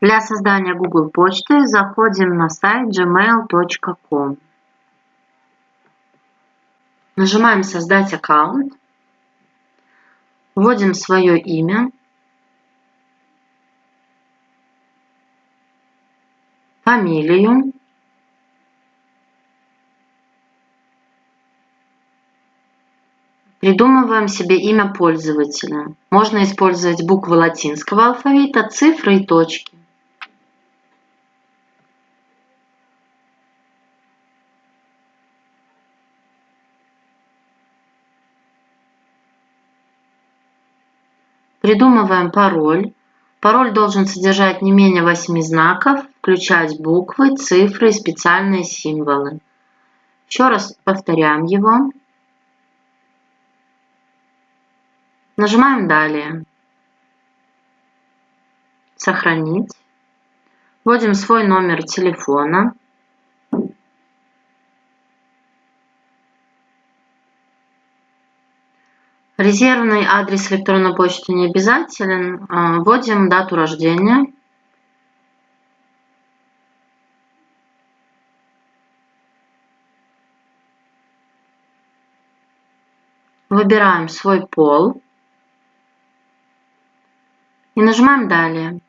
Для создания Google почты заходим на сайт gmail.com. Нажимаем «Создать аккаунт». Вводим свое имя. Фамилию. Придумываем себе имя пользователя. Можно использовать буквы латинского алфавита, цифры и точки. Придумываем пароль. Пароль должен содержать не менее 8 знаков, включать буквы, цифры и специальные символы. Еще раз повторяем его. Нажимаем «Далее». Сохранить. Вводим свой номер телефона. Резервный адрес электронной почты не обязателен. А, вводим дату рождения. Выбираем свой пол. И нажимаем «Далее».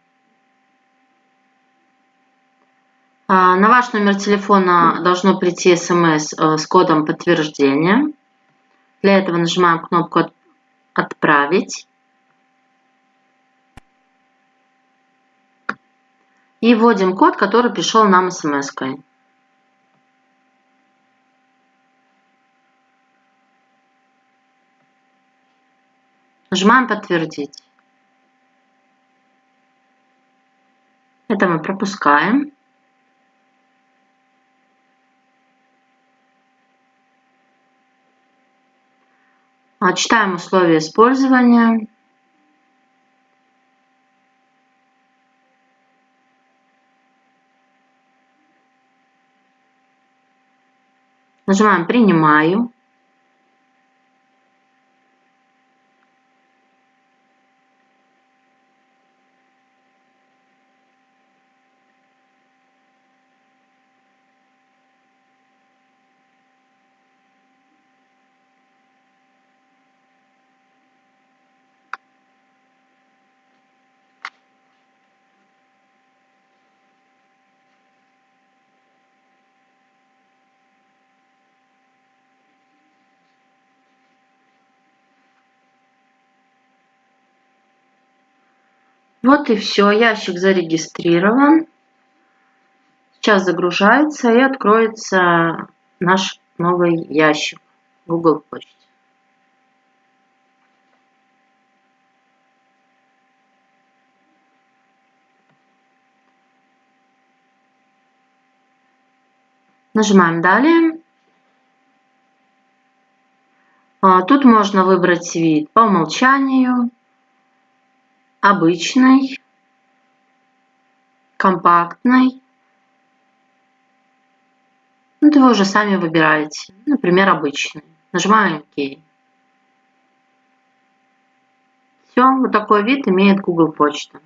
А, на ваш номер телефона должно прийти смс э, с кодом подтверждения. Для этого нажимаем кнопку «Отправить». И вводим код, который пришел нам смс-кой. Нажимаем «Подтвердить». Это мы пропускаем. Читаем условия использования. Нажимаем «Принимаю». Вот и все, ящик зарегистрирован. Сейчас загружается и откроется наш новый ящик Google почте. Нажимаем «Далее». А, тут можно выбрать вид по умолчанию обычный, компактный. Вот вы уже сами выбираете. Например, обычный. Нажимаем ОК. Все, вот такой вид имеет Google почта.